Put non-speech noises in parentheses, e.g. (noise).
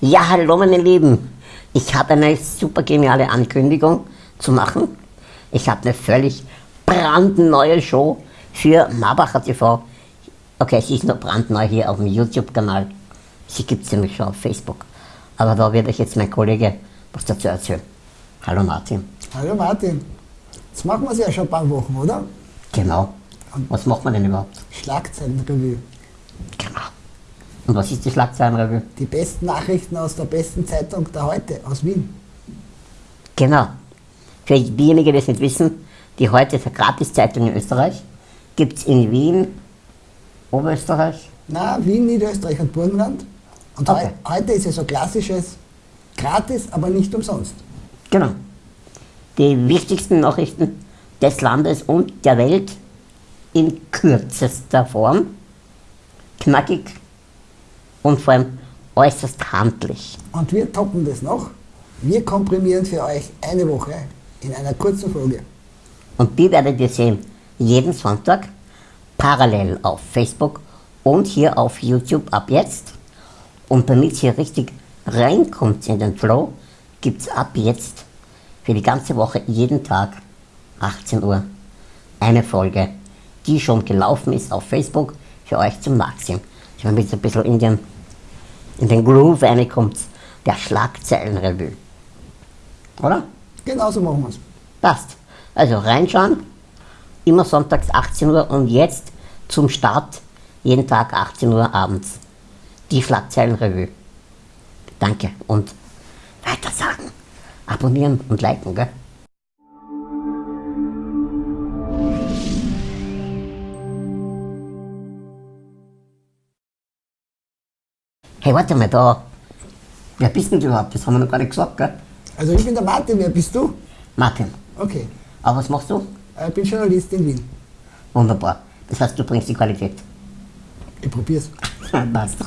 Ja, hallo meine Lieben. Ich habe eine super geniale Ankündigung zu machen. Ich habe eine völlig brandneue Show für Marbacher TV. Okay, sie ist noch brandneu hier auf dem YouTube-Kanal. Sie gibt es nämlich schon auf Facebook. Aber da wird euch jetzt mein Kollege was dazu erzählen. Hallo Martin. Hallo Martin. Jetzt machen wir es ja schon ein paar Wochen, oder? Genau. Was macht man denn überhaupt? Schlagzeilenrevue. Und was ist die Schlagzeilenrevue? Die besten Nachrichten aus der besten Zeitung der heute, aus Wien. Genau. Für diejenigen, die es nicht wissen, die heute ist eine Gratiszeitung in Österreich. Gibt es in Wien, Oberösterreich? Na, Wien, Niederösterreich und Burgenland. Und Okay. heu heute ist ja so klassisches gratis, aber nicht umsonst. Genau. Die wichtigsten Nachrichten des Landes und der Welt in kürzester Form, knackig und vor allem äußerst handlich. Und wir toppen das noch. Wir komprimieren für euch eine Woche in einer kurzen Folge. Und die werdet ihr sehen jeden Sonntag parallel auf Facebook und hier auf YouTube ab jetzt. Und damit ihr richtig reinkommt in den Flow, gibt es ab jetzt für die ganze Woche jeden Tag 18 Uhr eine Folge, die schon gelaufen ist auf Facebook für euch zum Nachsehen. Damit ihr ein bisschen in den, in den Groove reinkommt, der Schlagzeilenrevue. Oder? Genauso machen wir es. Passt. Also reinschauen, immer sonntags 18 Uhr und jetzt zum Start jeden Tag 18 Uhr abends. Die Schlagzeilenrevue. Danke und weiter sagen. Abonnieren und liken, gell? Hey, warte mal da. Wer bist denn du überhaupt? Das haben wir noch gar nicht gesagt, gell? Also ich bin der Martin, wer bist du? Martin. Okay, Aber was machst du? ich bin Journalist in Wien. Wunderbar. Das heißt, du bringst die Qualität. Ich probier's. (laughs) Passt.